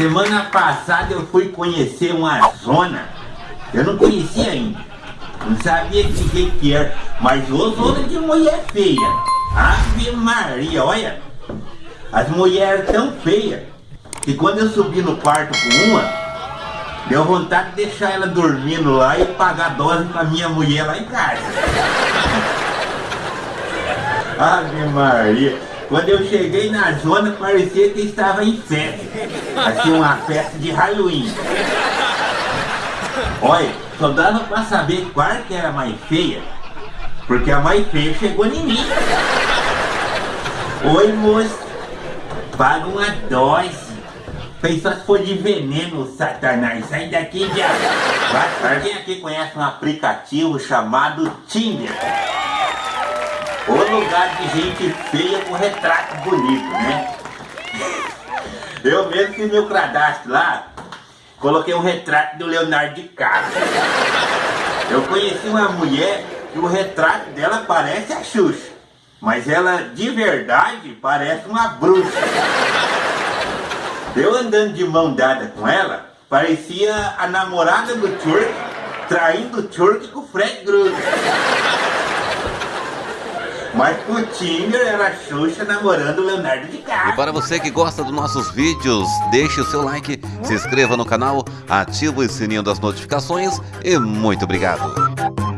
Semana passada eu fui conhecer uma zona. Eu não conhecia ainda. Não sabia de que que era. Mas ô zona de mulher feia. Ave Maria, olha. As mulheres tão feias. Que quando eu subi no quarto com uma, deu vontade de deixar ela dormindo lá e pagar dose pra minha mulher lá em casa. Ave Maria. Quando eu cheguei na zona, parecia que estava em festa. Assim, uma festa de Halloween. Olha, só dava pra saber qual que era a mais feia. Porque a mais feia chegou em mim. Oi, moço. Paga uma dose. Pensou se for de veneno, satanás. Sai daqui, diabo. Alguém aqui conhece um aplicativo chamado Tinder? O lugar de gente feia com retrato bonito, né? Eu mesmo fiz meu cadastro lá, coloquei um retrato do Leonardo DiCaprio. Eu conheci uma mulher que o retrato dela parece a Xuxa, mas ela de verdade parece uma bruxa. Eu andando de mão dada com ela, parecia a namorada do Turk traindo o Turk com o Fred Krueger. Tinder era a Xuxa namorando Leonardo E DiCaprio. para você que gosta dos nossos vídeos, deixe o seu like, se inscreva no canal, ative o sininho das notificações e muito obrigado.